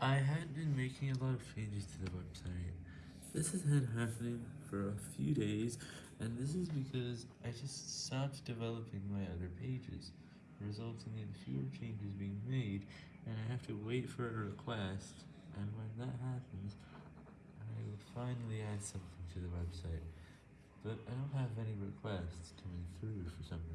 I had been making a lot of changes to the website. This has been happening for a few days, and this is because I just stopped developing my other pages, resulting in fewer changes being made, and I have to wait for a request, and when that happens, I will finally add something to the website, but I don't have any requests coming through for some.